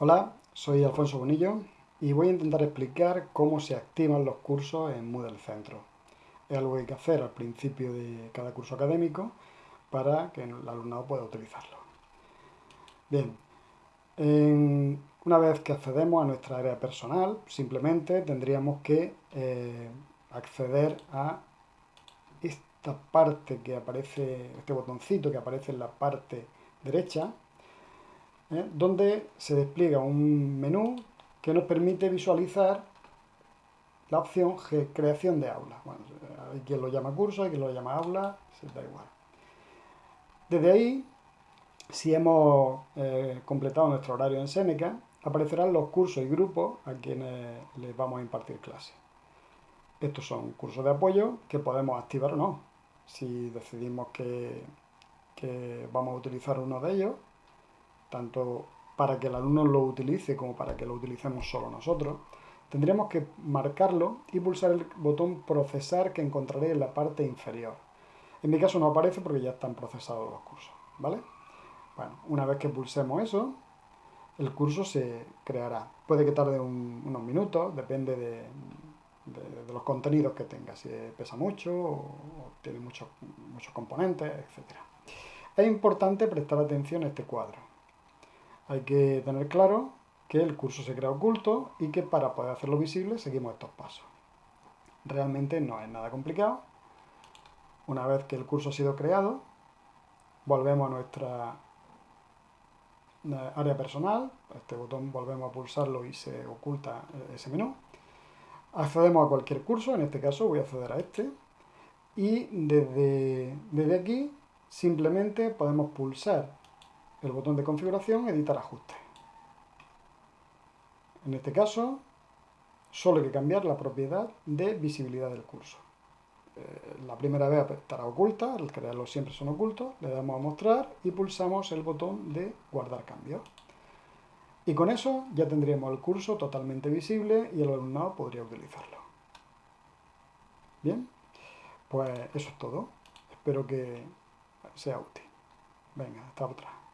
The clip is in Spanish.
Hola, soy Alfonso Bonillo y voy a intentar explicar cómo se activan los cursos en Moodle Centro. Es algo que hay que hacer al principio de cada curso académico para que el alumnado pueda utilizarlo. Bien, una vez que accedemos a nuestra área personal, simplemente tendríamos que eh, acceder a esta parte que aparece, este botoncito que aparece en la parte derecha, ¿eh? donde se despliega un menú que nos permite visualizar la opción creación de aula. Bueno, hay quien lo llama curso, hay quien lo llama aula, se da igual. Desde ahí, si hemos eh, completado nuestro horario en Seneca, aparecerán los cursos y grupos a quienes les vamos a impartir clase. Estos son cursos de apoyo que podemos activar o no. Si decidimos que vamos a utilizar uno de ellos, tanto para que el alumno lo utilice como para que lo utilicemos solo nosotros, tendríamos que marcarlo y pulsar el botón procesar que encontraré en la parte inferior. En mi caso no aparece porque ya están procesados los cursos, ¿vale? Bueno, una vez que pulsemos eso, el curso se creará. Puede que tarde unos minutos, depende de, los contenidos que tenga, si pesa mucho o, tiene muchos, muchos componentes, etc. Es importante prestar atención a este cuadro hay que tener claro que el curso se crea oculto y que para poder hacerlo visible seguimos estos pasos. Realmente no es nada complicado. Una vez que el curso ha sido creado, volvemos a nuestra eh, área personal, este botón volvemos a pulsarlo y se oculta eh, ese menú. Accedemos a cualquier curso, en este caso voy a acceder a este, y desde, desde aquí simplemente podemos pulsar el botón de configuración, editar ajustes. En este caso, solo hay que cambiar la propiedad de visibilidad del curso. Eh, la primera vez estará oculta, al crearlos siempre son ocultos, le damos a mostrar y pulsamos el botón de guardar cambios. Y con eso ya tendríamos el curso totalmente visible y el alumnado podría utilizarlo. Bien, pues eso es todo. Espero que sea útil. Venga, hasta otra.